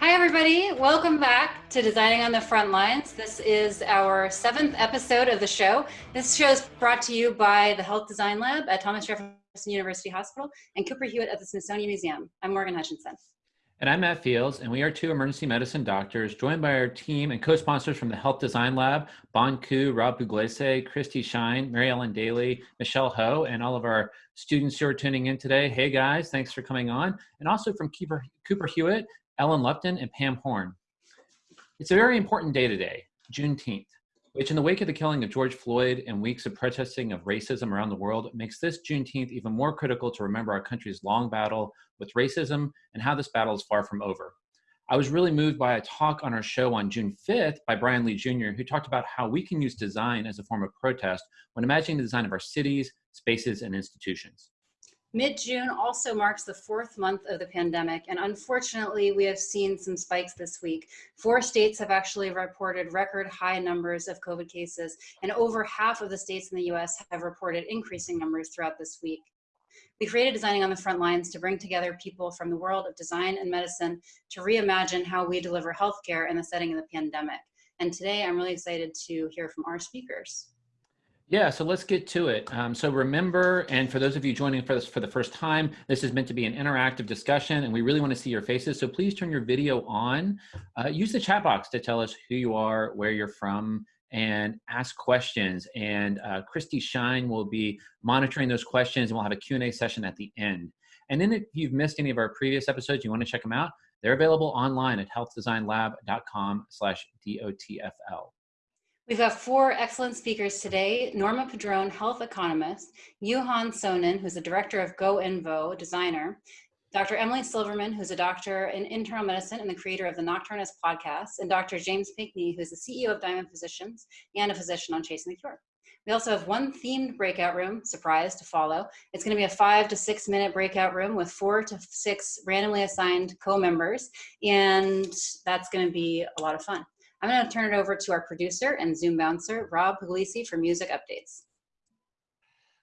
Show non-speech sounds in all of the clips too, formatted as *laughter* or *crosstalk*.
Hi, everybody. Welcome back to Designing on the Front Lines. This is our seventh episode of the show. This show is brought to you by the Health Design Lab at Thomas Jefferson University Hospital and Cooper Hewitt at the Smithsonian Museum. I'm Morgan Hutchinson. And I'm Matt Fields, and we are two emergency medicine doctors joined by our team and co-sponsors from the Health Design Lab, Bon Ku, Rob Pugliese, Christy Shine, Mary Ellen Daly, Michelle Ho, and all of our students who are tuning in today. Hey guys, thanks for coming on. And also from Cooper, Cooper Hewitt, Ellen Lupton, and Pam Horn. It's a very important day today, Juneteenth which in the wake of the killing of George Floyd and weeks of protesting of racism around the world makes this Juneteenth even more critical to remember our country's long battle with racism and how this battle is far from over. I was really moved by a talk on our show on June 5th by Bryan Lee Jr., who talked about how we can use design as a form of protest when imagining the design of our cities, spaces, and institutions. Mid-June also marks the fourth month of the pandemic, and unfortunately, we have seen some spikes this week. Four states have actually reported record high numbers of COVID cases, and over half of the states in the US have reported increasing numbers throughout this week. We created Designing on the Front Lines to bring together people from the world of design and medicine to reimagine how we deliver healthcare in the setting of the pandemic. And today, I'm really excited to hear from our speakers. Yeah, so let's get to it. Um, so remember, and for those of you joining for this for the first time, this is meant to be an interactive discussion and we really want to see your faces. So please turn your video on. Uh, use the chat box to tell us who you are, where you're from, and ask questions. And uh, Christy Shine will be monitoring those questions and we'll have a Q&A session at the end. And then if you've missed any of our previous episodes, you want to check them out, they're available online at healthdesignlab.com slash DOTFL. We've got four excellent speakers today. Norma Padron, health economist, Juhan Sonin, who's the director of GoInvo, designer, Dr. Emily Silverman, who's a doctor in internal medicine and the creator of the Nocturnists podcast, and Dr. James Pinkney, who's the CEO of Diamond Physicians and a physician on Chasing the Cure. We also have one themed breakout room, surprise, to follow. It's going to be a five to six minute breakout room with four to six randomly assigned co-members, and that's going to be a lot of fun. I'm going to turn it over to our producer and Zoom bouncer, Rob Pugliese, for music updates.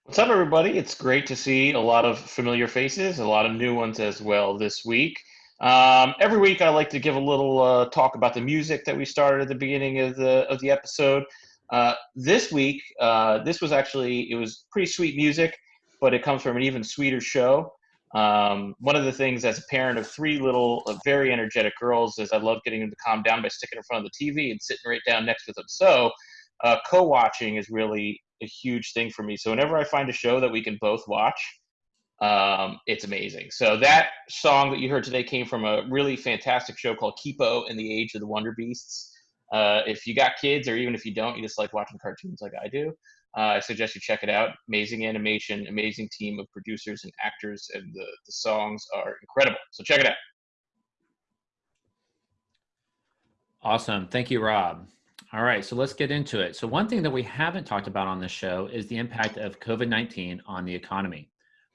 What's up, everybody? It's great to see a lot of familiar faces, a lot of new ones as well this week. Um, every week, I like to give a little uh, talk about the music that we started at the beginning of the of the episode. Uh, this week, uh, this was actually it was pretty sweet music, but it comes from an even sweeter show. Um, one of the things as a parent of three little uh, very energetic girls is I love getting them to calm down by sticking in front of the TV and sitting right down next to them. So uh, co-watching is really a huge thing for me. So whenever I find a show that we can both watch, um, it's amazing. So that song that you heard today came from a really fantastic show called Kipo and the Age of the Wonder Beasts. Uh, if you got kids or even if you don't, you just like watching cartoons like I do, Uh, I suggest you check it out. Amazing animation, amazing team of producers and actors, and the, the songs are incredible. So check it out. Awesome. Thank you, Rob. All right, so let's get into it. So one thing that we haven't talked about on this show is the impact of COVID-19 on the economy.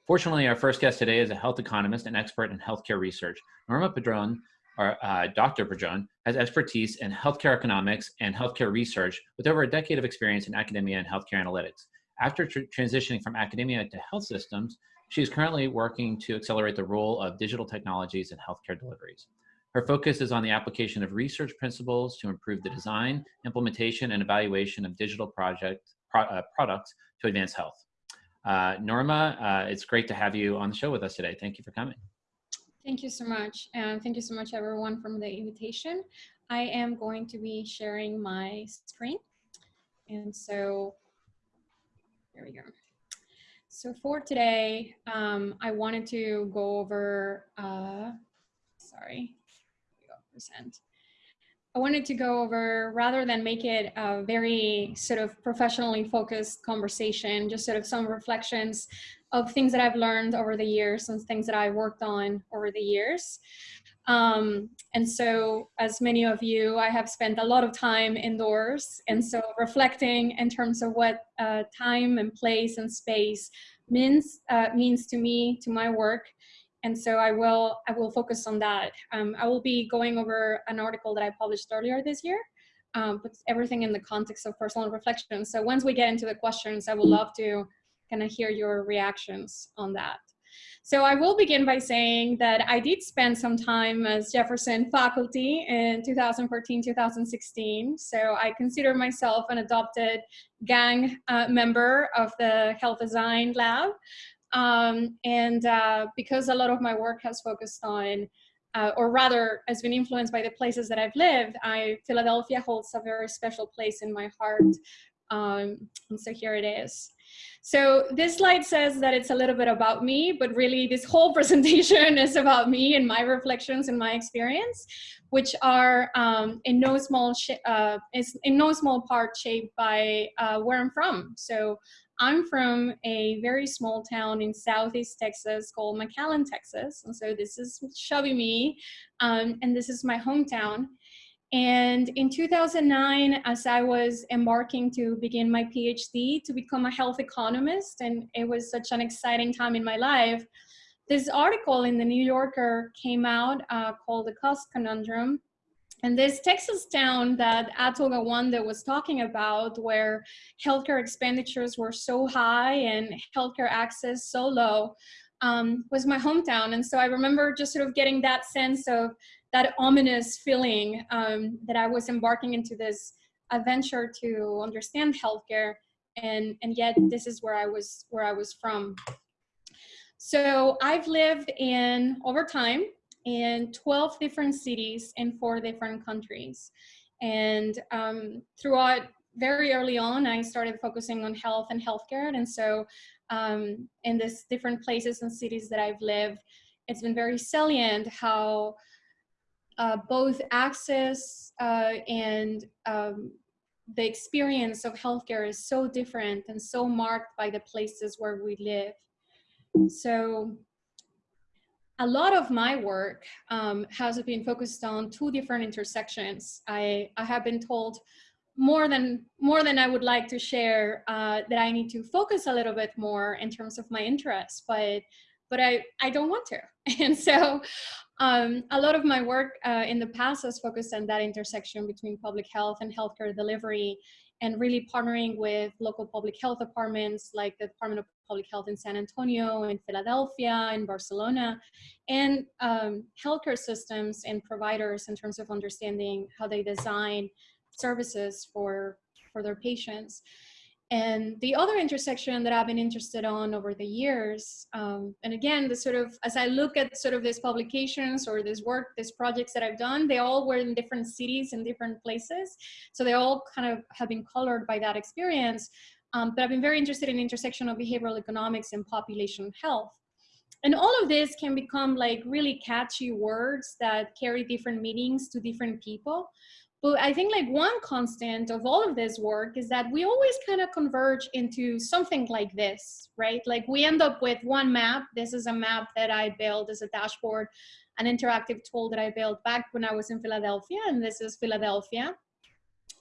Fortunately, our first guest today is a health economist and expert in healthcare research. Norma Padron our, uh, Dr. Padron has expertise in healthcare economics and healthcare research with over a decade of experience in academia and healthcare analytics. After tr transitioning from academia to health systems, she is currently working to accelerate the role of digital technologies in healthcare deliveries. Her focus is on the application of research principles to improve the design, implementation, and evaluation of digital project, pro, uh, products to advance health. Uh, Norma, uh, it's great to have you on the show with us today. Thank you for coming. Thank you so much. And thank you so much everyone from the invitation. I am going to be sharing my screen. And so, there we go. So for today, um, I wanted to go over, uh, sorry, present. I wanted to go over, rather than make it a very sort of professionally focused conversation, just sort of some reflections of things that I've learned over the years and things that I worked on over the years. Um, and so, as many of you, I have spent a lot of time indoors. And so, reflecting in terms of what uh, time and place and space means uh, means to me, to my work. And so, I will I will focus on that. Um, I will be going over an article that I published earlier this year. Um, everything in the context of personal reflection. So once we get into the questions, I would love to kind of hear your reactions on that. So I will begin by saying that I did spend some time as Jefferson faculty in 2014, 2016. So I consider myself an adopted gang uh, member of the health design lab. Um, and uh, because a lot of my work has focused on uh, or rather has been influenced by the places that I've lived, I, Philadelphia holds a very special place in my heart. Um, and so here it is. So this slide says that it's a little bit about me, but really this whole *laughs* presentation is about me and my reflections and my experience, which are um, in no small uh, is in no small part shaped by uh, where I'm from. So I'm from a very small town in Southeast Texas called McAllen, Texas. And so this is chubby me, um, and this is my hometown. And in 2009, as I was embarking to begin my PhD to become a health economist, and it was such an exciting time in my life, this article in the New Yorker came out uh, called The Cost Conundrum. And this Texas town that Atul Gawande was talking about, where healthcare expenditures were so high and healthcare access so low, um, was my hometown. And so I remember just sort of getting that sense of that ominous feeling um, that I was embarking into this adventure to understand healthcare, and and yet this is where I was where I was from. So I've lived in over time in 12 different cities in four different countries, and um, throughout very early on, I started focusing on health and healthcare, and so um, in these different places and cities that I've lived, it's been very salient how uh, both access uh, and um, the experience of healthcare is so different and so marked by the places where we live. So a lot of my work um, has been focused on two different intersections. I, I have been told more than more than I would like to share uh, that I need to focus a little bit more in terms of my interests, but but I, I don't want to. *laughs* And so um, a lot of my work uh, in the past has focused on that intersection between public health and healthcare delivery and really partnering with local public health departments like the Department of Public Health in San Antonio, in Philadelphia, in Barcelona, and um, healthcare systems and providers in terms of understanding how they design services for, for their patients. And the other intersection that I've been interested on over the years, um, and again, the sort of, as I look at sort of these publications or this work, these projects that I've done, they all were in different cities and different places. So they all kind of have been colored by that experience. Um, but I've been very interested in intersection of behavioral economics and population health. And all of this can become like really catchy words that carry different meanings to different people. But I think like one constant of all of this work is that we always kind of converge into something like this, right? Like we end up with one map. This is a map that I built as a dashboard, an interactive tool that I built back when I was in Philadelphia. And this is Philadelphia.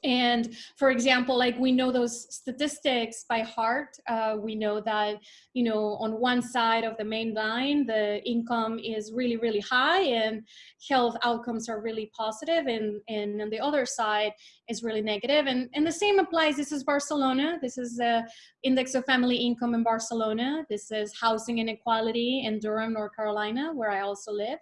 And for example, like we know those statistics by heart. Uh, we know that, you know, on one side of the main line, the income is really, really high and health outcomes are really positive and, and on the other side is really negative. And, and the same applies, this is Barcelona. This is the index of family income in Barcelona. This is housing inequality in Durham, North Carolina, where I also live.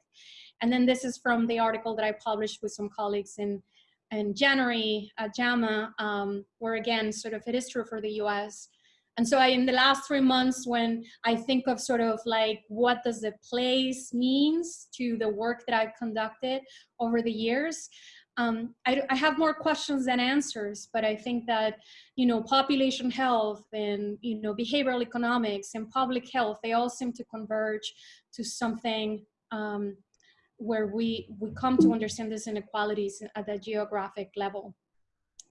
And then this is from the article that I published with some colleagues in in January at JAMA, um, where again, sort of it is true for the US. And so I, in the last three months, when I think of sort of like what does the place means to the work that I've conducted over the years, um, I, I, have more questions than answers, but I think that, you know, population health and, you know, behavioral economics and public health, they all seem to converge to something um, where we, we come to understand these inequalities at the geographic level.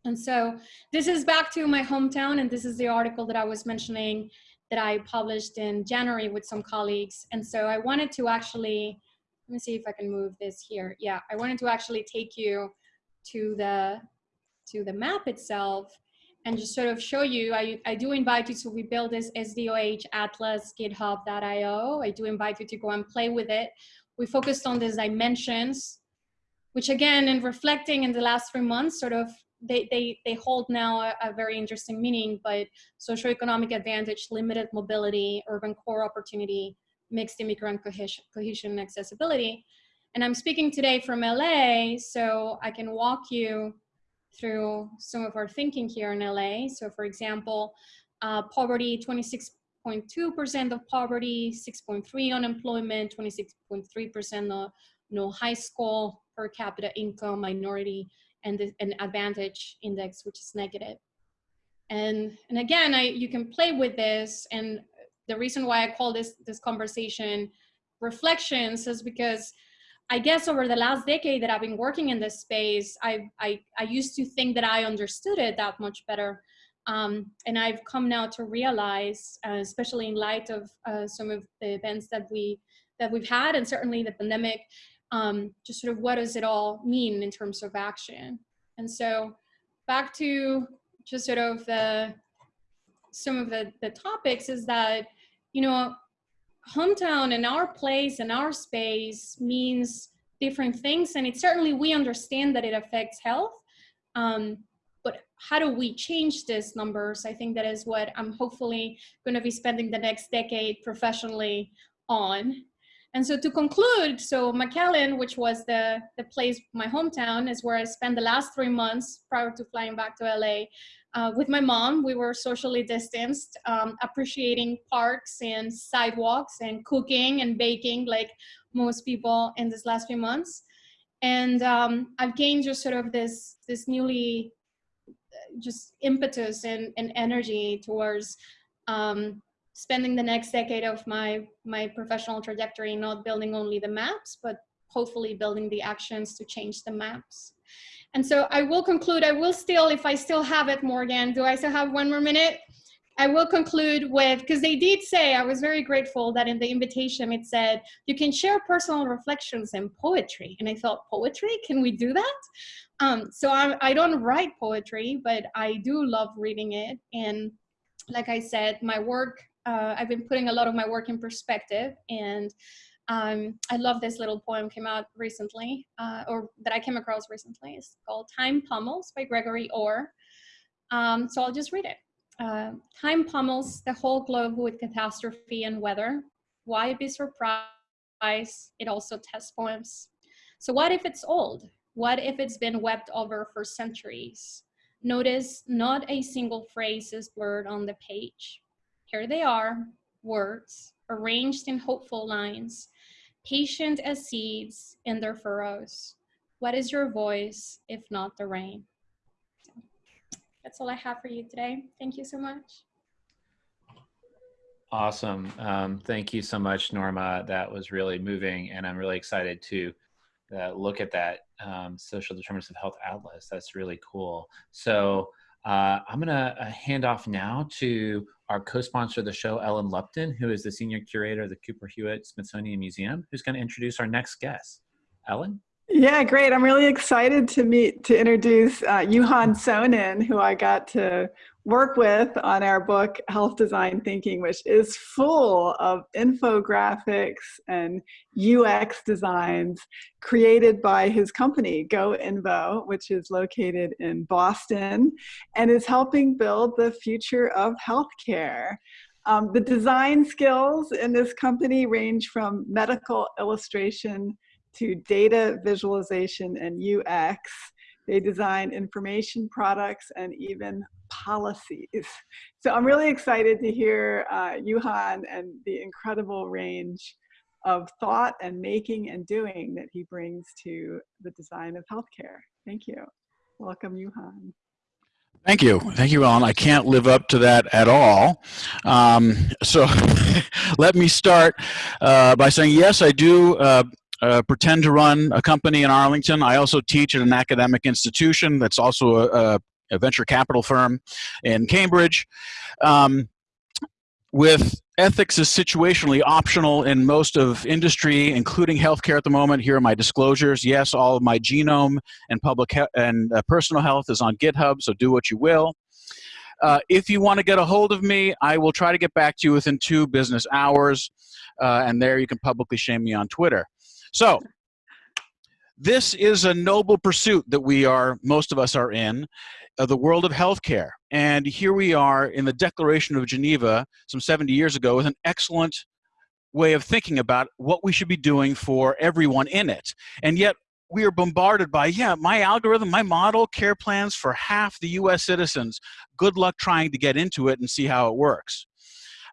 And so this is back to my hometown, and this is the article that I was mentioning that I published in January with some colleagues. And so I wanted to actually, let me see if I can move this here. Yeah, I wanted to actually take you to the, to the map itself and just sort of show you, I, I do invite you to, we build this SDOH Atlas GitHub.io. I do invite you to go and play with it we focused on these dimensions, which again, in reflecting in the last three months, sort of they, they, they hold now a, a very interesting meaning, but socioeconomic advantage, limited mobility, urban core opportunity, mixed immigrant cohesion, cohesion and accessibility. And I'm speaking today from LA, so I can walk you through some of our thinking here in LA. So for example, uh, poverty, 26.2% of poverty, 6.3 unemployment, 26.3% no, high school per capita income, minority, and an advantage index, which is negative. And, and again, I, you can play with this. And the reason why I call this, this conversation reflections is because I guess over the last decade that I've been working in this space, I, I, I used to think that I understood it that much better. Um, and I've come now to realize, uh, especially in light of uh, some of the events that we that we've had, and certainly the pandemic, um, just sort of what does it all mean in terms of action? And so, back to just sort of the some of the the topics is that you know hometown and our place and our space means different things and it certainly we understand that it affects health um, how do we change these numbers i think that is what i'm hopefully going to be spending the next decade professionally on and so to conclude so mcallen which was the the place my hometown is where i spent the last three months prior to flying back to la uh, with my mom. We were socially distanced, um, appreciating parks and sidewalks and cooking and baking like most people in this last few months. And um, I've gained just sort of this, this newly just impetus and, and energy towards um, spending the next decade of my, my professional trajectory, not building only the maps, but hopefully building the actions to change the maps. And so I will conclude, I will still, if I still have it, Morgan, do I still have one more minute? I will conclude with, because they did say, I was very grateful that in the invitation it said, you can share personal reflections and poetry. And I thought, poetry, can we do that? Um, so I, I don't write poetry, but I do love reading it. And like I said, my work, uh, I've been putting a lot of my work in perspective and um, I love this little poem came out recently, uh, or that I came across recently. It's called Time Pummels by Gregory Orr. Um, so I'll just read it. Uh, time pummels the whole globe with catastrophe and weather. Why be surprised? It also tests poems. So what if it's old? What if it's been wept over for centuries? Notice not a single phrase is blurred on the page. Here they are, words, arranged in hopeful lines, patient as seeds in their furrows. What is your voice if not the rain? That's all I have for you today. Thank you so much. Awesome. Um, thank you so much, Norma. That was really moving, and I'm really excited to uh, look at that um, social determinants of health atlas. That's really cool. So uh, I'm going to uh, hand off now to our co-sponsor of the show, Ellen Lupton, who is the senior curator of the Cooper Hewitt Smithsonian Museum, who's going to introduce our next guest. Ellen? Yeah, great. I'm really excited to meet, to introduce uh, Sonin, who I got to work with on our book, Health Design Thinking, which is full of infographics and UX designs created by his company, Go Invo, which is located in Boston and is helping build the future of healthcare. Um, the design skills in this company range from medical illustration to data visualization and UX. They design information products and even policies. So I'm really excited to hear uh, Juhan and the incredible range of thought and making and doing that he brings to the design of healthcare. Thank you. Welcome, Juhan. Thank you. Thank you, Ellen. I can't live up to that at all. Um, so *laughs* let me start uh, by saying, yes, I do uh, uh, pretend to run a company in Arlington. I also teach at an academic institution that's also a, a venture capital firm in Cambridge. Um, with ethics is situationally optional in most of industry, including healthcare at the moment. Here are my disclosures. Yes, all of my genome and public and uh, personal health is on GitHub, so do what you will. Uh, if you want to get a hold of me, I will try to get back to you within two business hours, uh, and there you can publicly shame me on Twitter. So, this is a noble pursuit that we are, most of us are in, uh, the world of healthcare. And here we are in the Declaration of Geneva some 70 years ago with an excellent way of thinking about what we should be doing for everyone in it. And yet we are bombarded by, yeah, my algorithm, my model, care plans for half the US citizens. Good luck trying to get into it and see how it works.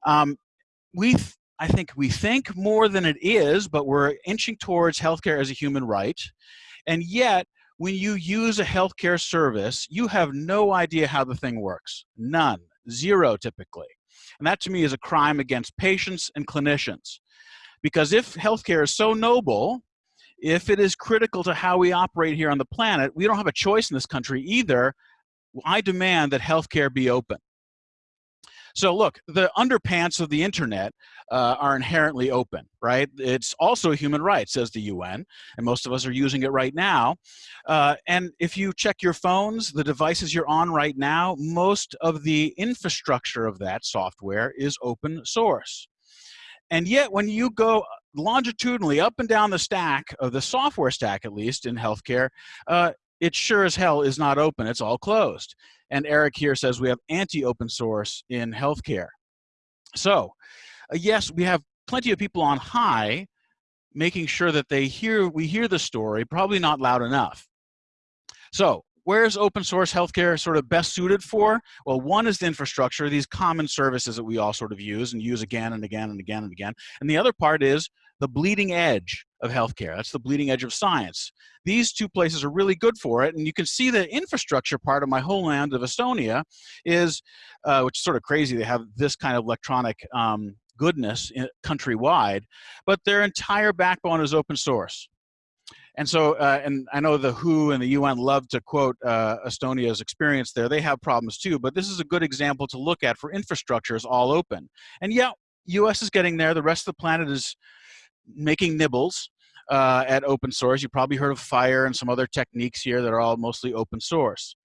Um, we, I think we think more than it is, but we're inching towards healthcare as a human right. And yet, when you use a healthcare service, you have no idea how the thing works. None. Zero, typically. And that to me is a crime against patients and clinicians. Because if healthcare is so noble, if it is critical to how we operate here on the planet, we don't have a choice in this country either. I demand that healthcare be open. So look, the underpants of the internet uh, are inherently open, right? It's also a human right, says the UN, and most of us are using it right now. Uh, and if you check your phones, the devices you're on right now, most of the infrastructure of that software is open source. And yet when you go longitudinally up and down the stack of the software stack, at least in healthcare, uh, it sure as hell is not open. It's all closed. And Eric here says we have anti-open source in healthcare. So uh, yes, we have plenty of people on high making sure that they hear, we hear the story, probably not loud enough. So where's open source healthcare sort of best suited for? Well, one is the infrastructure, these common services that we all sort of use and use again and again and again and again. And the other part is the bleeding edge of healthcare. That's the bleeding edge of science. These two places are really good for it, and you can see the infrastructure part of my homeland of Estonia is, uh, which is sort of crazy. They have this kind of electronic um, goodness in, countrywide, but their entire backbone is open source. And so, uh, and I know the WHO and the UN love to quote uh, Estonia's experience there. They have problems too, but this is a good example to look at for infrastructures all open. And yeah, US is getting there. The rest of the planet is making nibbles uh, at open source. You probably heard of FHIR and some other techniques here that are all mostly open source.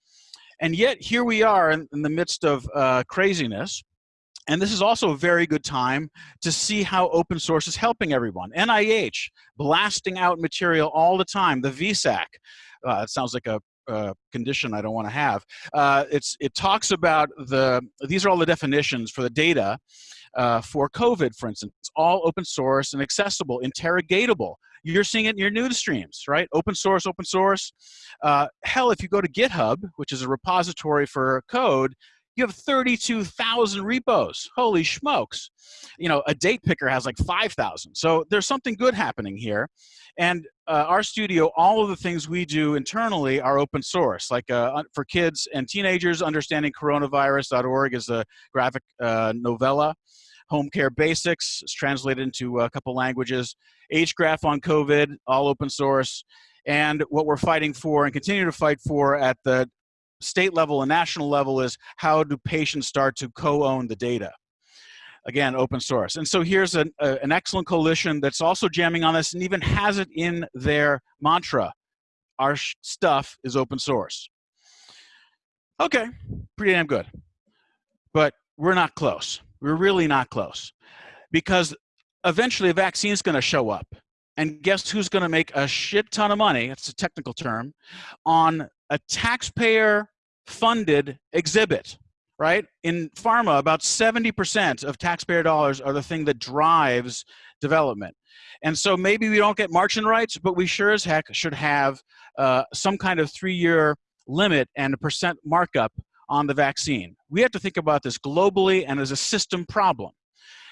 And yet here we are in, in the midst of uh, craziness. And this is also a very good time to see how open source is helping everyone. NIH, blasting out material all the time. The VSAC, uh, it sounds like a condition I don't want to have. Uh, it's it talks about the these are all the definitions for the data uh, for COVID, for instance. It's all open source and accessible, interrogatable. You're seeing it in your news streams, right? Open source, open source. Uh, hell, if you go to GitHub, which is a repository for code, you have 32,000 repos. Holy smokes. You know, a date picker has like 5,000. So there's something good happening here. And uh, our studio, all of the things we do internally are open source. Like uh, for kids and teenagers, understandingcoronavirus.org is a graphic uh, novella. Home Care Basics is translated into a couple languages. HGraph on COVID, all open source. And what we're fighting for and continue to fight for at the state level and national level is how do patients start to co-own the data? Again, open source. And so here's an, a, an excellent coalition that's also jamming on this and even has it in their mantra. Our stuff is open source. Okay, pretty damn good. But we're not close. We're really not close. Because eventually a vaccine is going to show up. And guess who's going to make a shit ton of money? It's a technical term on a taxpayer funded exhibit, right? In pharma, about 70% of taxpayer dollars are the thing that drives development. And so maybe we don't get march-in rights, but we sure as heck should have uh, some kind of three-year limit and a percent markup on the vaccine. We have to think about this globally and as a system problem.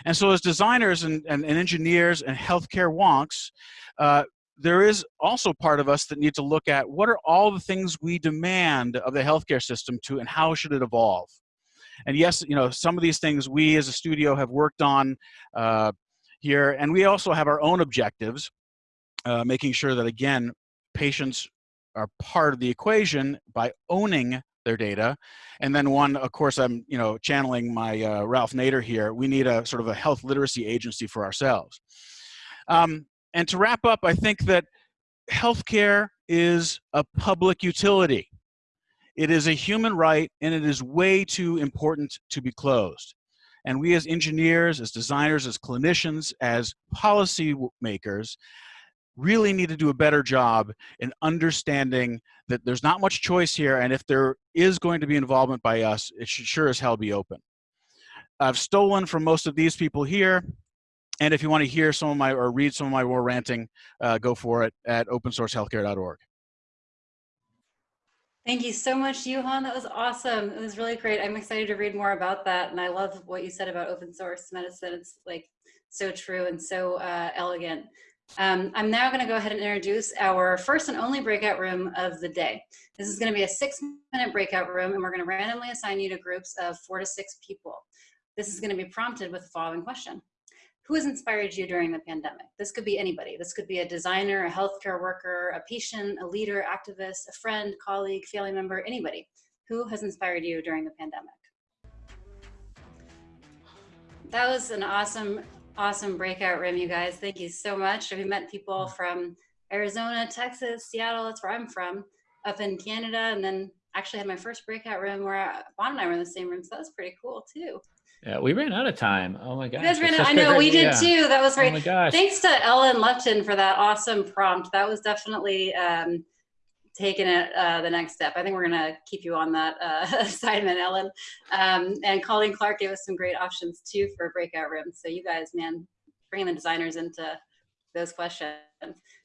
And so as designers and, and, and engineers and healthcare wonks, uh, there is also part of us that need to look at what are all the things we demand of the healthcare system to and how should it evolve and yes you know some of these things we as a studio have worked on uh, here and we also have our own objectives uh, making sure that again patients are part of the equation by owning their data and then one of course i'm you know channeling my uh, ralph nader here we need a sort of a health literacy agency for ourselves um, and to wrap up, I think that healthcare is a public utility. It is a human right, and it is way too important to be closed. And we as engineers, as designers, as clinicians, as policy makers, really need to do a better job in understanding that there's not much choice here, and if there is going to be involvement by us, it should sure as hell be open. I've stolen from most of these people here, and if you want to hear some of my or read some of my more ranting, uh, go for it at opensourcehealthcare.org. Thank you so much, Juhan. That was awesome. It was really great. I'm excited to read more about that. And I love what you said about open source medicine. It's like so true and so uh, elegant. Um, I'm now going to go ahead and introduce our first and only breakout room of the day. This is going to be a six minute breakout room and we're going to randomly assign you to groups of four to six people. This is going to be prompted with the following question who has inspired you during the pandemic? This could be anybody. This could be a designer, a healthcare worker, a patient, a leader, activist, a friend, colleague, family member, anybody. Who has inspired you during the pandemic? That was an awesome, awesome breakout room, you guys. Thank you so much. We met people from Arizona, Texas, Seattle, that's where I'm from, up in Canada, and then actually had my first breakout room where Bon and I were in the same room, so that was pretty cool too. Yeah, we ran out of time. Oh my gosh. You guys ran out. I know we did yeah. too. That was great. Oh my gosh. Thanks to Ellen Lupton for that awesome prompt. That was definitely um, taking it uh, the next step. I think we're gonna keep you on that uh, *laughs* assignment, Ellen. Um, and Colleen Clark gave us some great options too for breakout rooms. So you guys, man, bringing the designers into those questions.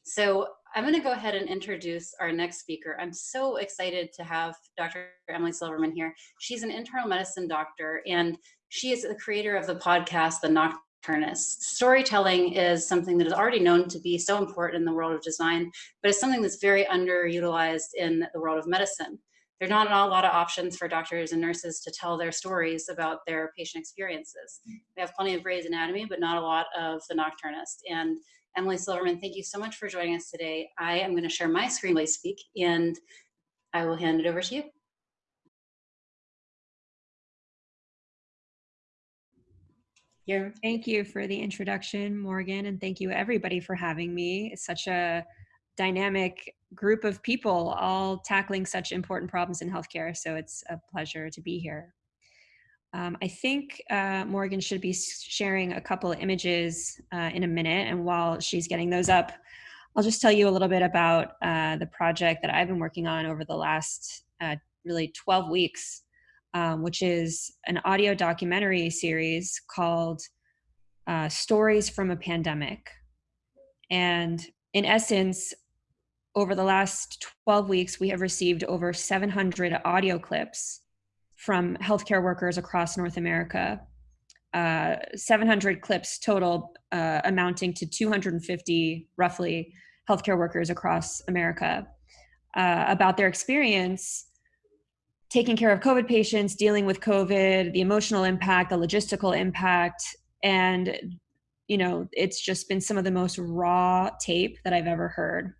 So I'm going to go ahead and introduce our next speaker. I'm so excited to have Dr. Emily Silverman here. She's an internal medicine doctor and she is the creator of the podcast, The Nocturnist. Storytelling is something that is already known to be so important in the world of design, but it's something that's very underutilized in the world of medicine. There are not a lot of options for doctors and nurses to tell their stories about their patient experiences. We have plenty of Grey's Anatomy, but not a lot of The Nocturnist. And Emily Silverman, thank you so much for joining us today. I am going to share my screen I speak, and I will hand it over to you. Here. Thank you for the introduction, Morgan, and thank you everybody for having me. It's such a dynamic group of people all tackling such important problems in healthcare, so it's a pleasure to be here. Um, I think uh, Morgan should be sharing a couple of images uh, in a minute, and while she's getting those up, I'll just tell you a little bit about uh, the project that I've been working on over the last uh, really 12 weeks um, which is an audio documentary series called uh, Stories from a Pandemic. And in essence, over the last 12 weeks, we have received over 700 audio clips from healthcare workers across North America. Uh, 700 clips total, uh, amounting to 250 roughly healthcare workers across America uh, about their experience taking care of COVID patients, dealing with COVID, the emotional impact, the logistical impact, and you know, it's just been some of the most raw tape that I've ever heard.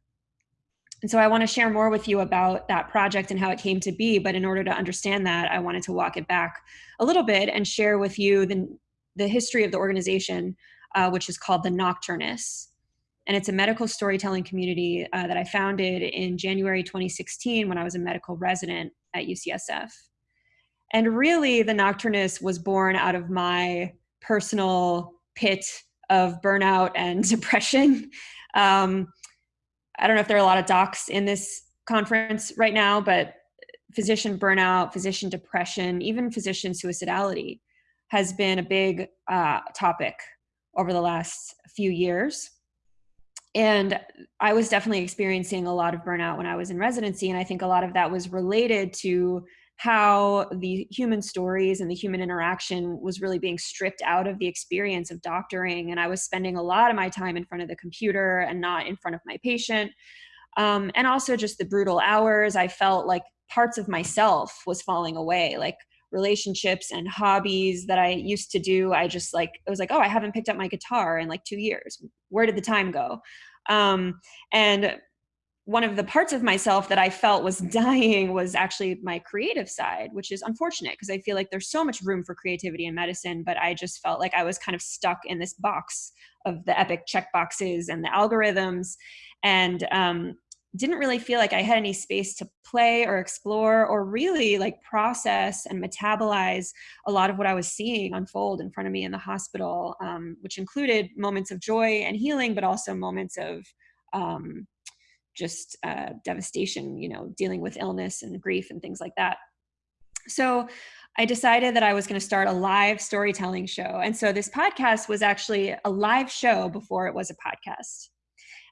And so I want to share more with you about that project and how it came to be. But in order to understand that, I wanted to walk it back a little bit and share with you the, the history of the organization, uh, which is called the Nocturnists and it's a medical storytelling community uh, that I founded in January 2016 when I was a medical resident at UCSF. And really, the Nocturnist was born out of my personal pit of burnout and *laughs* depression. Um, I don't know if there are a lot of docs in this conference right now, but physician burnout, physician depression, even physician suicidality has been a big uh, topic over the last few years and i was definitely experiencing a lot of burnout when i was in residency and i think a lot of that was related to how the human stories and the human interaction was really being stripped out of the experience of doctoring and i was spending a lot of my time in front of the computer and not in front of my patient. Um, and also just the brutal hours i felt like parts of myself was falling away like relationships and hobbies that I used to do. I just like, it was like, oh, I haven't picked up my guitar in like two years. Where did the time go? Um, and one of the parts of myself that I felt was *laughs* dying was actually my creative side, which is unfortunate because I feel like there's so much room for creativity in medicine, but I just felt like I was kind of stuck in this box of the epic check boxes and the algorithms. And um, didn't really feel like I had any space to play or explore or really like process and metabolize a lot of what I was seeing unfold in front of me in the hospital, um, which included moments of joy and healing, but also moments of um, just uh, devastation, you know, dealing with illness and grief and things like that. So I decided that I was going to start a live storytelling show. And so this podcast was actually a live show before it was a podcast.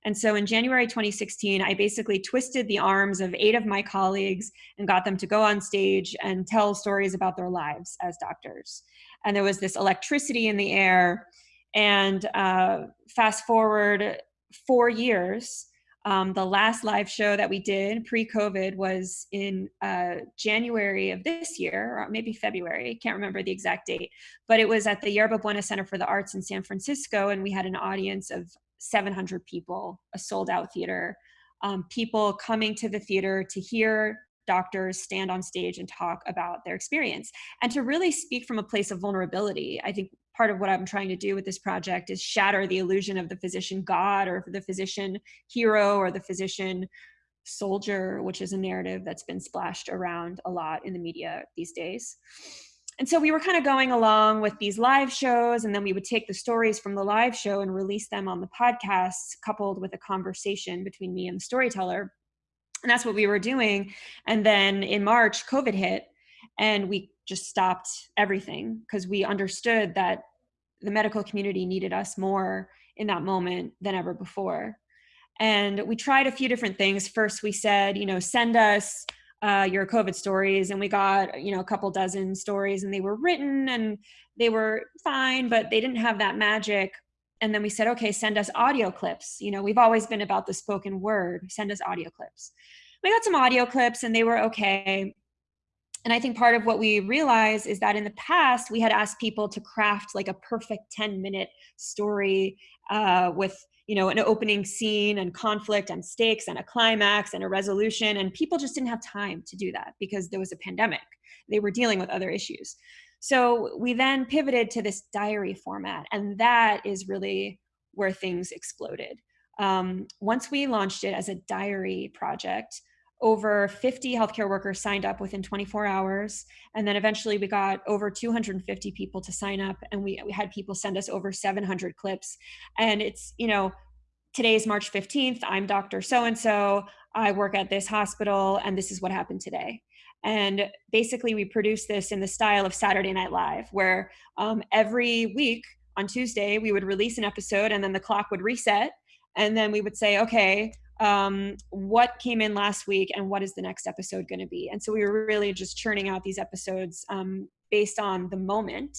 And so in January 2016, I basically twisted the arms of eight of my colleagues and got them to go on stage and tell stories about their lives as doctors. And there was this electricity in the air. And uh, fast forward four years, um, the last live show that we did pre-COVID was in uh, January of this year, or maybe February. Can't remember the exact date, but it was at the Yerba Buena Center for the Arts in San Francisco, and we had an audience of 700 people, a sold-out theater. Um, people coming to the theater to hear doctors stand on stage and talk about their experience and to really speak from a place of vulnerability. I think part of what I'm trying to do with this project is shatter the illusion of the physician God or the physician hero or the physician soldier, which is a narrative that's been splashed around a lot in the media these days. And so we were kind of going along with these live shows, and then we would take the stories from the live show and release them on the podcast, coupled with a conversation between me and the storyteller. And that's what we were doing. And then in March, COVID hit, and we just stopped everything because we understood that the medical community needed us more in that moment than ever before. And we tried a few different things. First, we said, you know, send us uh, your COVID stories. And we got, you know, a couple dozen stories and they were written and they were fine, but they didn't have that magic. And then we said, okay, send us audio clips. You know, we've always been about the spoken word, send us audio clips. We got some audio clips and they were okay and I think part of what we realized is that in the past, we had asked people to craft like a perfect 10 minute story uh, with you know, an opening scene and conflict and stakes and a climax and a resolution. And people just didn't have time to do that because there was a pandemic. They were dealing with other issues. So we then pivoted to this diary format. And that is really where things exploded. Um, once we launched it as a diary project, over 50 healthcare workers signed up within 24 hours. And then eventually we got over 250 people to sign up and we, we had people send us over 700 clips. And it's, you know, today's March 15th, I'm Dr. So-and-so, I work at this hospital and this is what happened today. And basically we produce this in the style of Saturday Night Live, where um, every week on Tuesday, we would release an episode and then the clock would reset. And then we would say, okay, um, what came in last week and what is the next episode going to be. And so we were really just churning out these episodes um, based on the moment.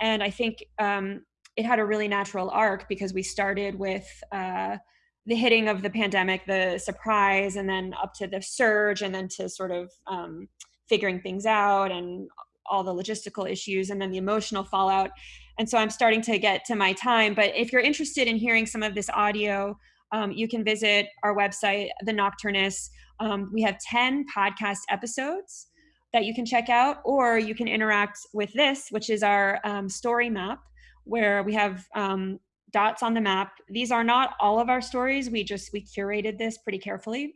And I think um, it had a really natural arc because we started with uh, the hitting of the pandemic, the surprise, and then up to the surge, and then to sort of um, figuring things out and all the logistical issues, and then the emotional fallout. And so I'm starting to get to my time. But if you're interested in hearing some of this audio, um, you can visit our website, The Nocturnist. Um, we have 10 podcast episodes that you can check out, or you can interact with this, which is our um, story map, where we have um, dots on the map. These are not all of our stories. We just, we curated this pretty carefully.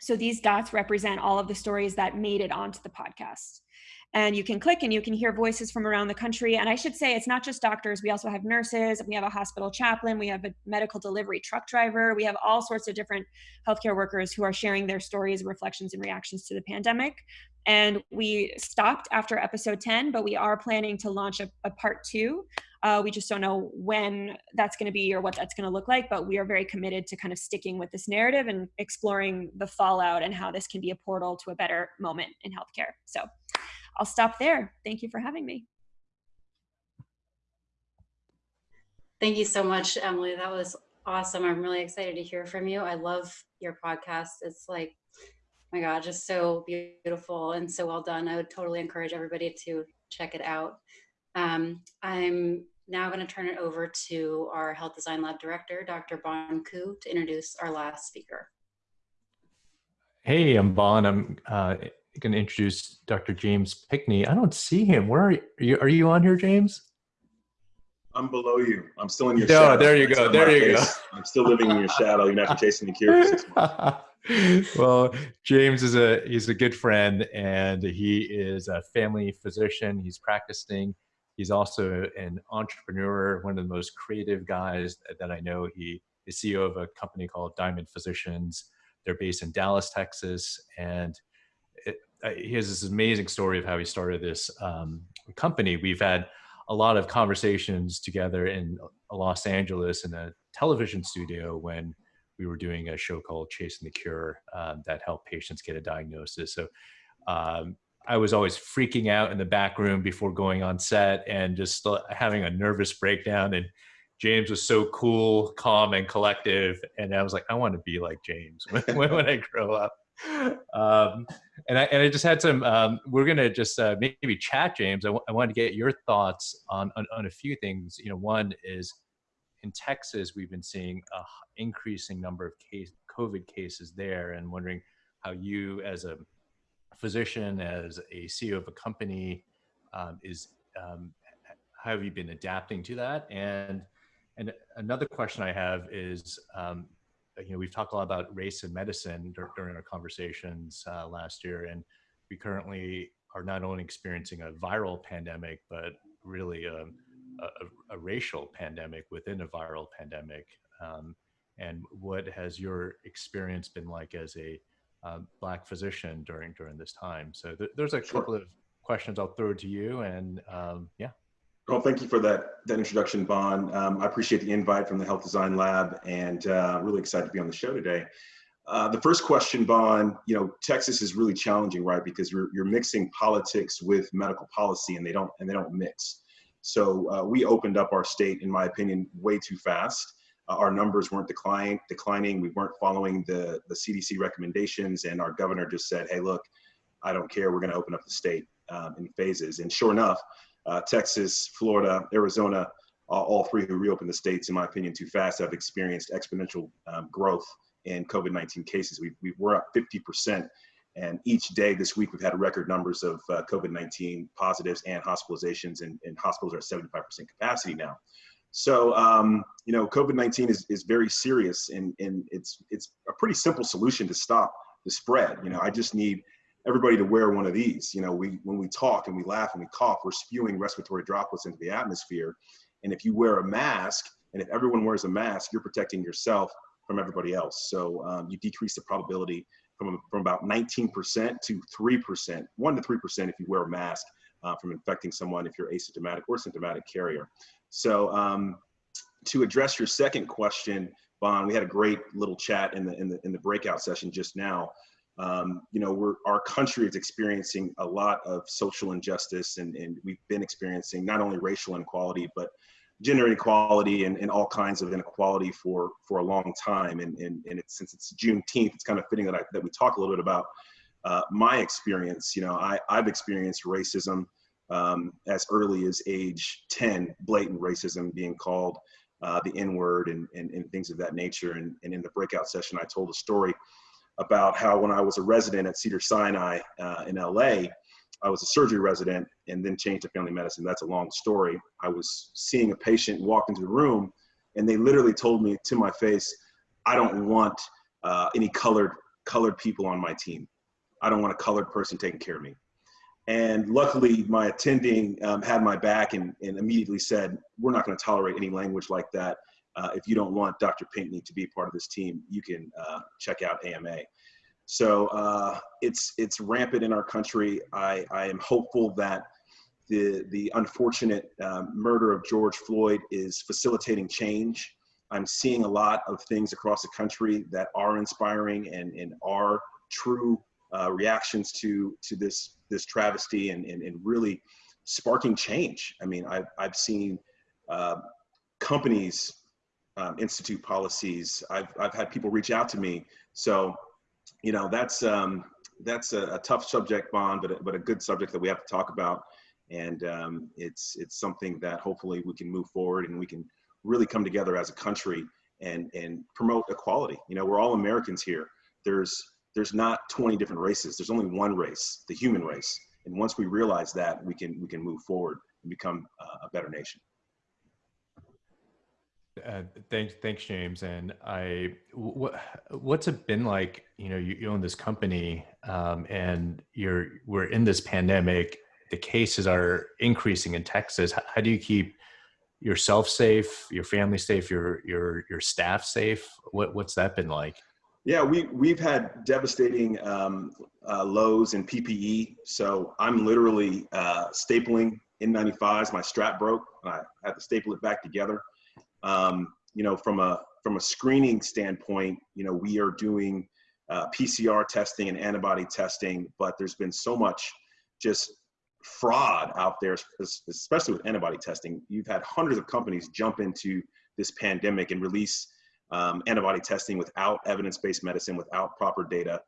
So these dots represent all of the stories that made it onto the podcast and you can click and you can hear voices from around the country. And I should say it's not just doctors. We also have nurses, we have a hospital chaplain, we have a medical delivery truck driver, we have all sorts of different healthcare workers who are sharing their stories, reflections, and reactions to the pandemic. And we stopped after episode 10, but we are planning to launch a, a part two. Uh, we just don't know when that's going to be or what that's going to look like, but we are very committed to kind of sticking with this narrative and exploring the fallout and how this can be a portal to a better moment in healthcare. So I'll stop there. Thank you for having me. Thank you so much, Emily. That was awesome. I'm really excited to hear from you. I love your podcast. It's like, my God, just so beautiful and so well done. I would totally encourage everybody to check it out. Um, I'm now going to turn it over to our Health Design Lab Director, Dr. Bon Ku, to introduce our last speaker. Hey, I'm Bon. I'm uh, going to introduce Dr. James Pinkney. I don't see him. Where are you? Are you, are you on here, James? I'm below you. I'm still in your no, shadow. there you go. There you face. go. I'm still living in your shadow. You're not chasing the cure for six months. *laughs* well, James is a he's a good friend, and he is a family physician. He's practicing. He's also an entrepreneur, one of the most creative guys that I know. He is CEO of a company called Diamond Physicians. They're based in Dallas, Texas, and he has this amazing story of how he started this um, company. We've had a lot of conversations together in Los Angeles in a television studio when we were doing a show called Chasing the Cure um, that helped patients get a diagnosis. So um, I was always freaking out in the back room before going on set and just having a nervous breakdown. And James was so cool, calm, and collective. And I was like, I want to be like James *laughs* when, when I grow up. Um, and I and I just had some. Um, we're gonna just uh, maybe chat, James. I, wanted to get your thoughts on, on on a few things. You know, one is in Texas, we've been seeing a increasing number of case COVID cases there, and wondering how you, as a physician, as a CEO of a company, um, is um, how have you been adapting to that? And and another question I have is, um, you know, we've talked a lot about race and medicine dur during our conversations uh, last year, and we currently are not only experiencing a viral pandemic, but really a, a, a racial pandemic within a viral pandemic. Um, and what has your experience been like as a um, black physician during during this time. So th there's a sure. couple of questions I'll throw to you, and um, yeah. Well, thank you for that that introduction, Bon. Um, I appreciate the invite from the Health Design Lab, and uh, really excited to be on the show today. Uh, the first question, Bon, you know, Texas is really challenging, right? Because you're, you're mixing politics with medical policy, and they don't and they don't mix. So uh, we opened up our state, in my opinion, way too fast uh, our numbers weren't declining, declining. We weren't following the, the CDC recommendations. And our governor just said, hey, look, I don't care. We're going to open up the state um, in phases. And sure enough, uh, Texas, Florida, Arizona, uh, all three who reopened the states, in my opinion, too fast have experienced exponential um, growth in COVID-19 cases. We, we were up 50%. And each day this week, we've had record numbers of uh, COVID-19 positives and hospitalizations, and, and hospitals are at 75% capacity now. So, um, you know, COVID-19 is, is very serious and, and it's, it's a pretty simple solution to stop the spread. You know, I just need everybody to wear one of these. You know, we, when we talk and we laugh and we cough, we're spewing respiratory droplets into the atmosphere. And if you wear a mask, and if everyone wears a mask, you're protecting yourself from everybody else. So um, you decrease the probability from, from about 19% to 3%, 1 to 3% if you wear a mask uh, from infecting someone if you're asymptomatic or symptomatic carrier. So um, to address your second question, Bon, we had a great little chat in the in the in the breakout session just now. Um, you know, we're our country is experiencing a lot of social injustice, and and we've been experiencing not only racial inequality but gender inequality and, and all kinds of inequality for for a long time. And and, and it's, since it's Juneteenth, it's kind of fitting that I, that we talk a little bit about uh, my experience. You know, I I've experienced racism um, as early as age 10, blatant racism being called uh, the N word and, and, and, things of that nature. And, and in the breakout session, I told a story about how when I was a resident at Cedar Sinai uh, in LA, I was a surgery resident and then changed to family medicine. That's a long story. I was seeing a patient walk into the room and they literally told me to my face, I don't want uh, any colored colored people on my team. I don't want a colored person taking care of me. And luckily, my attending um, had my back and, and immediately said, We're not going to tolerate any language like that. Uh, if you don't want Dr. Pinkney to be part of this team, you can uh, check out AMA. So uh, it's, it's rampant in our country. I, I am hopeful that the, the unfortunate um, murder of George Floyd is facilitating change. I'm seeing a lot of things across the country that are inspiring and, and are true uh, reactions to to this this travesty and, and, and really sparking change. I mean, I've, I've seen uh, companies um, institute policies. I've, I've had people reach out to me. So, you know, that's, um, that's a, a, tough subject, Bon, but, a, but a good subject that we have to talk about. And um, it's, it's something that hopefully we can move forward and we can really come together as a country and, and promote equality. You know, we're all Americans here. There's there's not 20 different races. There's only one race, the human race. And once we realize that, we can we can move forward and become a better nation. Uh, thanks, thanks, James. And I, what, what's it been like? You know, you, you own this company, um, and you're we're in this pandemic. The cases are increasing in Texas. How, how do you keep yourself safe, your family safe, your your your staff safe? What what's that been like? Yeah, we, we've had devastating um, uh, lows in PPE. So I'm literally uh, stapling N95s. My strap broke and I had to staple it back together. Um, you know, from a, from a screening standpoint, you know, we are doing uh, PCR testing and antibody testing, but there's been so much just fraud out there, especially with antibody testing. You've had hundreds of companies jump into this pandemic and release um, antibody testing without evidence-based medicine, without proper data,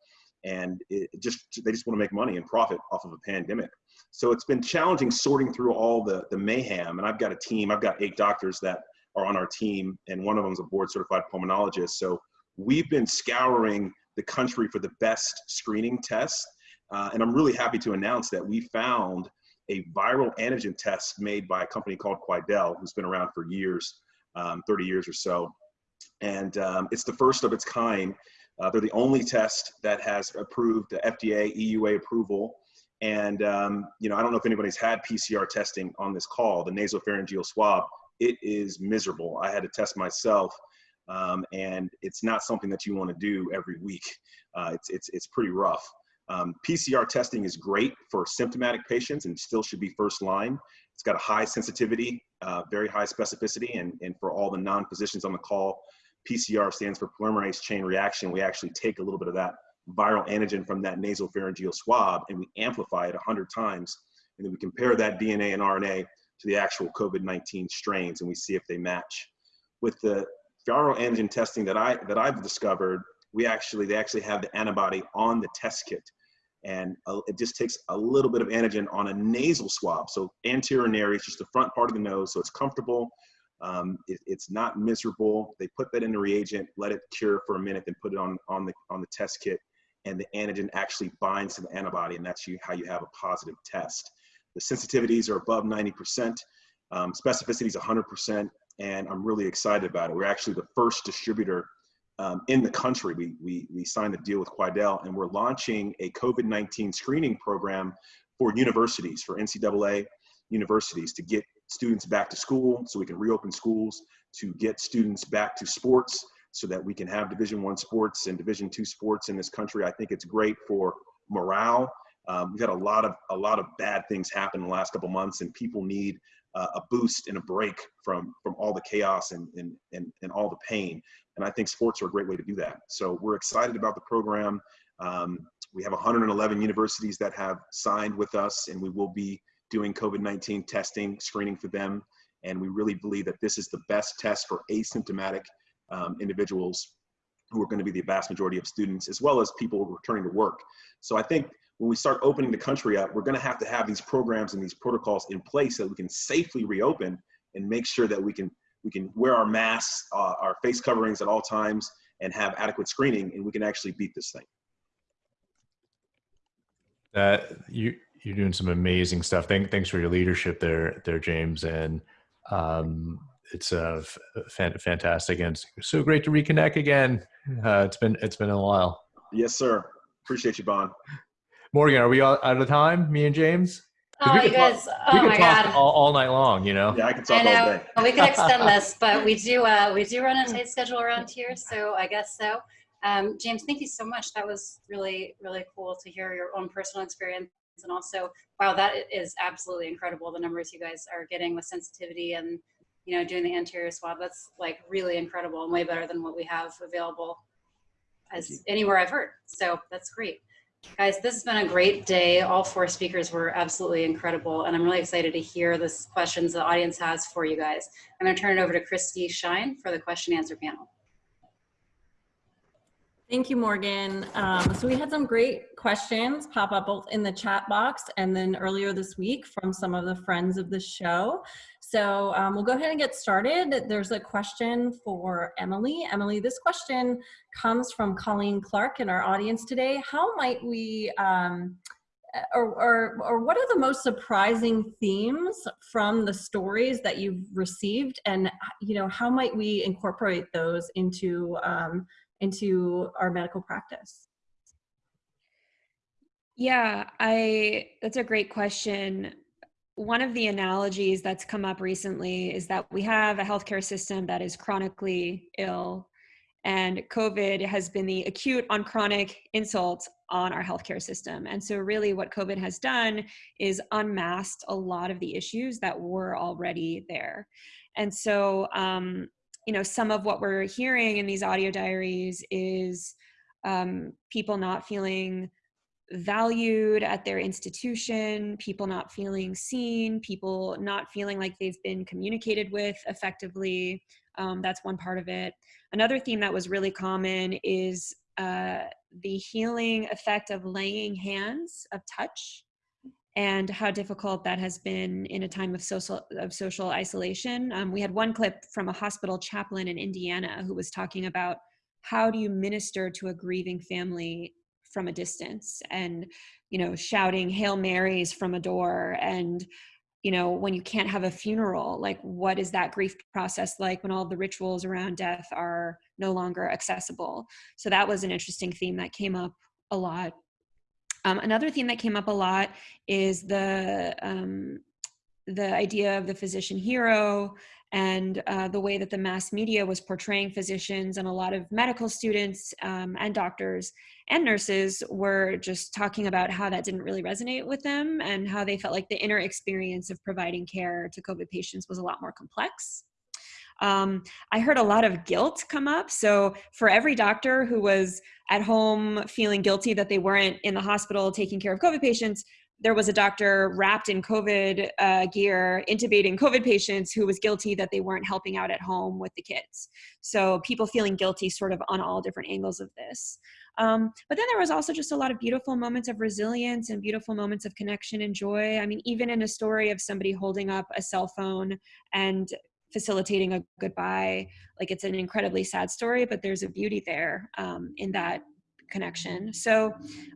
and it just they just want to make money and profit off of a pandemic. So it's been challenging sorting through all the the mayhem. And I've got a team. I've got eight doctors that are on our team, and one of them is a board certified pulmonologist. So we've been scouring the country for the best screening tests. Uh, and I'm really happy to announce that we found a viral antigen test made by a company called Quidel, who's been around for years, um, 30 years or so. And um, it's the first of its kind. Uh, they're the only test that has approved the FDA, EUA approval. And, um, you know, I don't know if anybody's had PCR testing on this call, the nasopharyngeal swab. It is miserable. I had to test myself um, and it's not something that you want to do every week. Uh, it's, it's, it's pretty rough. Um, PCR testing is great for symptomatic patients and still should be first line. It's got a high sensitivity, uh, very high specificity, and, and for all the non-physicians on the call, PCR stands for polymerase chain reaction. We actually take a little bit of that viral antigen from that nasopharyngeal swab and we amplify it 100 times. And then we compare that DNA and RNA to the actual COVID-19 strains and we see if they match. With the viral antigen testing that I that I've discovered, we actually they actually have the antibody on the test kit, and uh, it just takes a little bit of antigen on a nasal swab. So anterior nares, it's just the front part of the nose, so it's comfortable. Um, it, it's not miserable. They put that in the reagent, let it cure for a minute, then put it on on the on the test kit, and the antigen actually binds to the antibody, and that's you, how you have a positive test. The sensitivities are above 90%, um, specificity is 100%, and I'm really excited about it. We're actually the first distributor um, in the country. We, we, we signed a deal with Quidel and we're launching a COVID-19 screening program for universities, for NCAA universities to get students back to school so we can reopen schools, to get students back to sports so that we can have division one sports and division two sports in this country. I think it's great for morale. Um, we've had a lot of a lot of bad things happen in the last couple months and people need uh, a boost and a break from from all the chaos and, and and and all the pain. And I think sports are a great way to do that. So we're excited about the program. Um, we have 111 universities that have signed with us, and we will be doing COVID-19 testing, screening for them. And we really believe that this is the best test for asymptomatic um, individuals who are going to be the vast majority of students, as well as people returning to work. So I think when we start opening the country up, we're going to have to have these programs and these protocols in place so that we can safely reopen and make sure that we can we can wear our masks, uh, our face coverings at all times, and have adequate screening, and we can actually beat this thing. That you you're doing some amazing stuff. Thank, thanks for your leadership there, there, James, and um, it's uh, fantastic and so great to reconnect again. Uh, it's been it's been a while. Yes, sir. Appreciate you, Bon. Morgan, are we all out of time? Me and James? Oh, you guys! Talk, oh my God! All, all, night long, you know. Yeah, I can talk I know. all day. we could extend *laughs* this, but we do uh, we do run a tight schedule around here, so I guess so. Um, James, thank you so much. That was really really cool to hear your own personal experience, and also, wow, that is absolutely incredible. The numbers you guys are getting with sensitivity and you know doing the anterior swab. That's like really incredible and way better than what we have available as anywhere I've heard. So that's great. Guys, this has been a great day. All four speakers were absolutely incredible, and I'm really excited to hear the questions the audience has for you guys. I'm going to turn it over to Christy Shine for the question answer panel. Thank you, Morgan. Um, so we had some great questions pop up both in the chat box and then earlier this week from some of the friends of the show. So um, we'll go ahead and get started. There's a question for Emily. Emily, this question comes from Colleen Clark in our audience today. How might we, um, or, or, or what are the most surprising themes from the stories that you've received and, you know, how might we incorporate those into um, into our medical practice? Yeah, I that's a great question. One of the analogies that's come up recently is that we have a healthcare system that is chronically ill And COVID has been the acute on chronic insult on our healthcare system. And so, really, what COVID has done is unmasked a lot of the issues that were already there. And so, um, you know, some of what we're hearing in these audio diaries is um, people not feeling valued at their institution, people not feeling seen, people not feeling like they've been communicated with effectively. Um, that's one part of it. Another theme that was really common is uh, the healing effect of laying hands, of touch, and how difficult that has been in a time of social of social isolation. Um, we had one clip from a hospital chaplain in Indiana who was talking about how do you minister to a grieving family from a distance and you know shouting hail marys from a door and you know when you can't have a funeral like what is that grief process like when all the rituals around death are no longer accessible so that was an interesting theme that came up a lot um, another theme that came up a lot is the um, the idea of the physician hero and uh, the way that the mass media was portraying physicians and a lot of medical students um, and doctors and nurses were just talking about how that didn't really resonate with them and how they felt like the inner experience of providing care to COVID patients was a lot more complex. Um, I heard a lot of guilt come up. So, for every doctor who was at home feeling guilty that they weren't in the hospital taking care of COVID patients, there was a doctor wrapped in COVID uh, gear intubating COVID patients who was guilty that they weren't helping out at home with the kids. So people feeling guilty sort of on all different angles of this. Um, but then there was also just a lot of beautiful moments of resilience and beautiful moments of connection and joy. I mean, even in a story of somebody holding up a cell phone and facilitating a goodbye, like it's an incredibly sad story, but there's a beauty there um, in that connection. So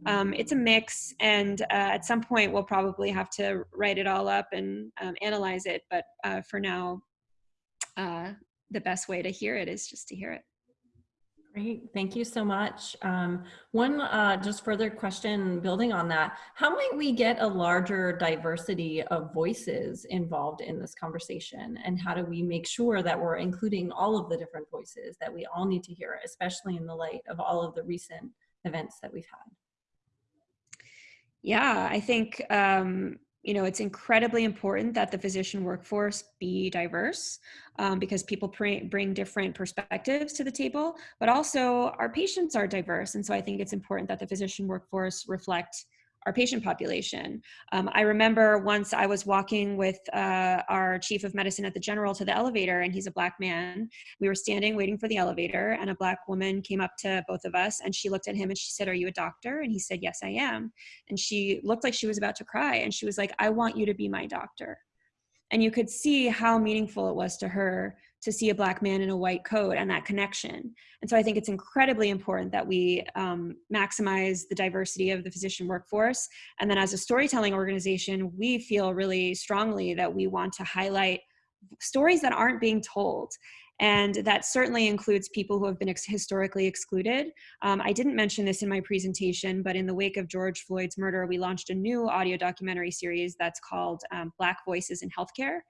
um, it's a mix, and uh, at some point we'll probably have to write it all up and um, analyze it. But uh, for now, uh, the best way to hear it is just to hear it. Great, thank you so much. Um, one uh, just further question building on that, how might we get a larger diversity of voices involved in this conversation? And how do we make sure that we're including all of the different voices that we all need to hear, especially in the light of all of the recent events that we've had? Yeah, I think um, you know it's incredibly important that the physician workforce be diverse um, because people bring different perspectives to the table but also our patients are diverse. And so i think it's important that the physician workforce reflect our patient population. Um, I remember once I was walking with uh, our chief of medicine at the general to the elevator, and he's a black man. We were standing waiting for the elevator, and a black woman came up to both of us, and she looked at him and she said, Are you a doctor? And he said, Yes, I am. And she looked like she was about to cry, and she was like, I want you to be my doctor. And you could see how meaningful it was to her to see a black man in a white coat and that connection. And so I think it's incredibly important that we um, maximize the diversity of the physician workforce. And then as a storytelling organization, we feel really strongly that we want to highlight stories that aren't being told and that certainly includes people who have been ex historically excluded. Um, I didn't mention this in my presentation, but in the wake of George Floyd's murder, we launched a new audio documentary series that's called um, Black Voices in Healthcare.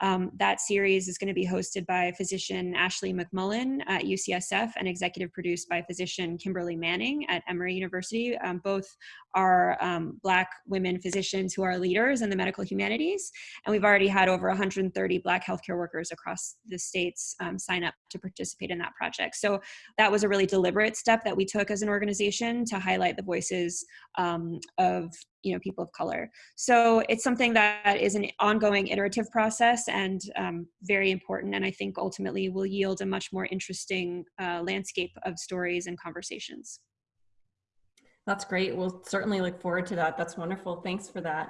Um, that series is going to be hosted by physician Ashley McMullen at UCSF and executive produced by physician Kimberly Manning at Emory University. Um, both are um, Black women physicians who are leaders in the medical humanities. And we've already had over 130 Black healthcare workers across the states um, sign up to participate in that project. So that was a really deliberate step that we took as an organization to highlight the voices um, of you know people of color so it's something that is an ongoing iterative process and um, very important and i think ultimately will yield a much more interesting uh, landscape of stories and conversations that's great. We'll certainly look forward to that. That's wonderful. Thanks for that.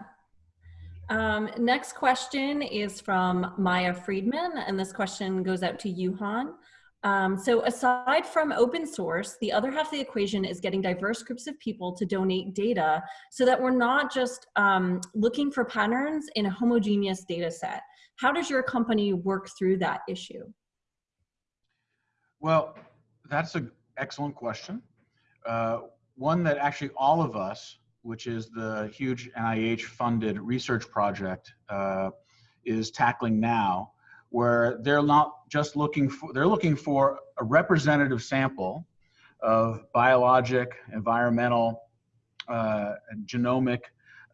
Um, next question is from Maya Friedman, and this question goes out to Juhan. Um, so aside from open source, the other half of the equation is getting diverse groups of people to donate data so that we're not just um, looking for patterns in a homogeneous data set. How does your company work through that issue? Well, that's an excellent question. Uh, one that actually all of us, which is the huge NIH funded research project, uh, is tackling now, where they're not just looking for, they're looking for a representative sample of biologic, environmental, uh, genomic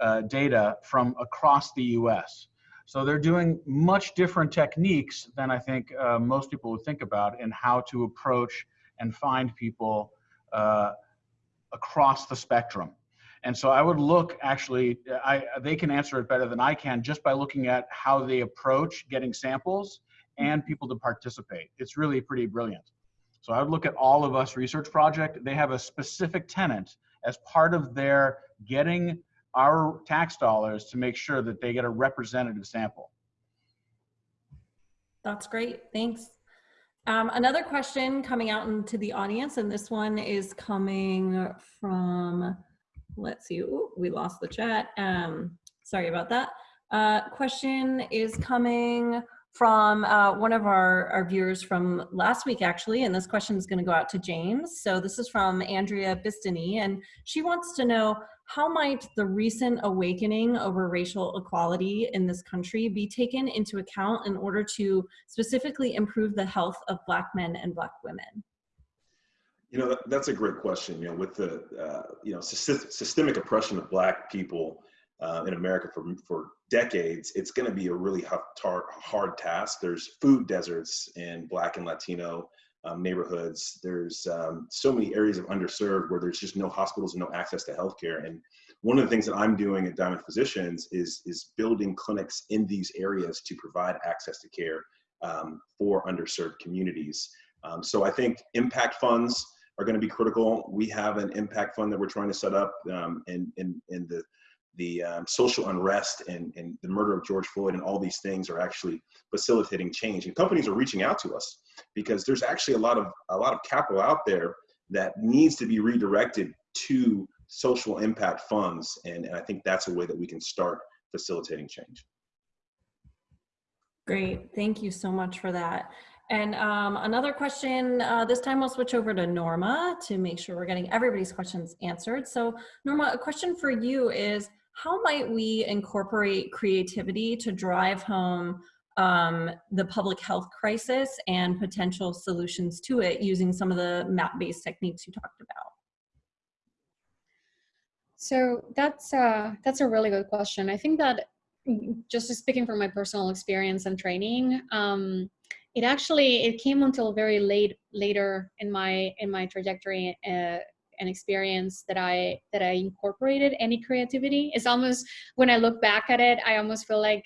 uh, data from across the US. So they're doing much different techniques than I think uh, most people would think about in how to approach and find people uh, across the spectrum. And so I would look actually, I, they can answer it better than I can just by looking at how they approach getting samples and people to participate. It's really pretty brilliant. So I would look at all of us research project. They have a specific tenant as part of their getting our tax dollars to make sure that they get a representative sample. That's great. Thanks. Um, another question coming out into the audience, and this one is coming from, let's see, Ooh, we lost the chat. Um, sorry about that. Uh, question is coming from uh, one of our, our viewers from last week, actually, and this question is going to go out to James. So this is from Andrea Bistany, and she wants to know how might the recent awakening over racial equality in this country be taken into account in order to specifically improve the health of Black men and Black women? You know, that's a great question. You know, with the, uh, you know, systemic oppression of Black people uh, in America for, for decades, it's going to be a really hard, hard task. There's food deserts in Black and Latino um, neighborhoods. There's um, so many areas of underserved where there's just no hospitals and no access to healthcare. And one of the things that I'm doing at Diamond Physicians is, is building clinics in these areas to provide access to care um, for underserved communities. Um, so I think impact funds are going to be critical. We have an impact fund that we're trying to set up in, in, in the the um, social unrest and, and the murder of George Floyd and all these things are actually facilitating change. And companies are reaching out to us because there's actually a lot of a lot of capital out there that needs to be redirected to social impact funds. And, and I think that's a way that we can start facilitating change. Great, thank you so much for that. And um, another question, uh, this time we'll switch over to Norma to make sure we're getting everybody's questions answered. So Norma, a question for you is, how might we incorporate creativity to drive home um, the public health crisis and potential solutions to it using some of the map-based techniques you talked about? So that's uh, that's a really good question. I think that mm, just speaking from my personal experience and training, um, it actually it came until very late later in my in my trajectory uh, an experience that I that I incorporated any creativity. It's almost when I look back at it, I almost feel like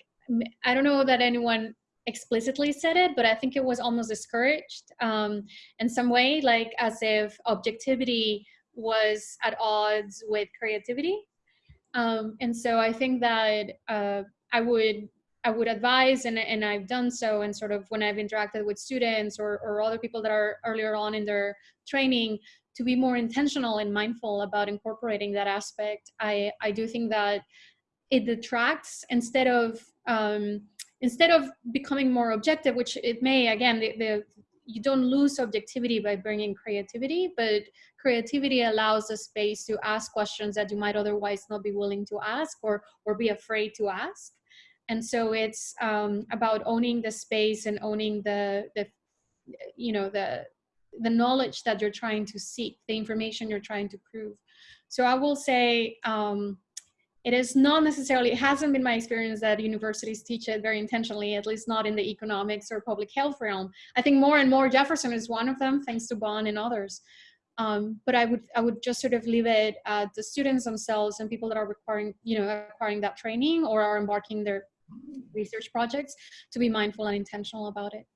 I don't know that anyone explicitly said it, but I think it was almost discouraged um, in some way, like as if objectivity was at odds with creativity. Um, and so I think that uh, I would I would advise, and, and I've done so, and sort of when I've interacted with students or, or other people that are earlier on in their training, to be more intentional and mindful about incorporating that aspect. I, I do think that it detracts instead of um, instead of becoming more objective, which it may again the, the you don't lose objectivity by bringing creativity, but creativity allows a space to ask questions that you might otherwise not be willing to ask or or be afraid to ask. And so it's um, about owning the space and owning the the you know the the knowledge that you're trying to seek, the information you're trying to prove. So I will say um, it is not necessarily, it hasn't been my experience that universities teach it very intentionally, at least not in the economics or public health realm. I think more and more Jefferson is one of them, thanks to Bon and others. Um, but I would I would just sort of leave it at the students themselves and people that are requiring you know acquiring that training or are embarking their research projects to be mindful and intentional about it.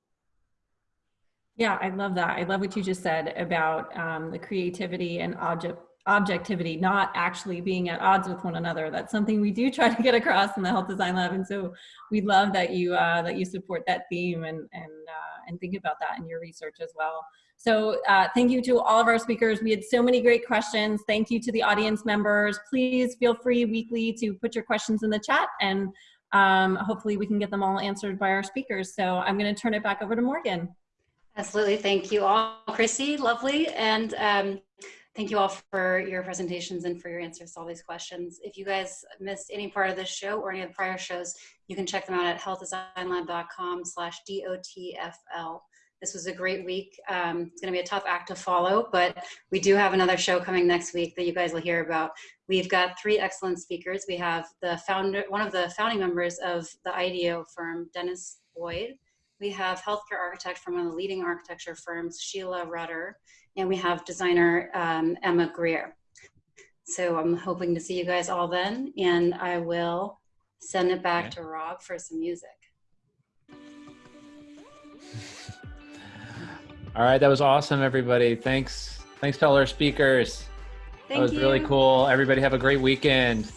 Yeah, I love that. I love what you just said about um, the creativity and object objectivity not actually being at odds with one another. That's something we do try to get across in the health design lab and so we love that you uh, that you support that theme and and uh, and think about that in your research as well. So uh, thank you to all of our speakers. We had so many great questions. Thank you to the audience members. Please feel free weekly to put your questions in the chat and um, hopefully we can get them all answered by our speakers. So i'm going to turn it back over to morgan Absolutely. Thank you all, Chrissy. Lovely. And um, thank you all for your presentations and for your answers to all these questions. If you guys missed any part of this show or any of the prior shows, you can check them out at healthdesignlab.com slash DOTFL. This was a great week. Um, it's going to be a tough act to follow, but we do have another show coming next week that you guys will hear about. We've got three excellent speakers. We have the founder, one of the founding members of the IDEO firm, Dennis Boyle. We have healthcare architect from one of the leading architecture firms, Sheila Rudder, and we have designer um, Emma Greer. So I'm hoping to see you guys all then, and I will send it back to Rob for some music. *laughs* All right, that was awesome, everybody. Thanks. Thanks to all our speakers. Thank that was you. really cool. Everybody have a great weekend.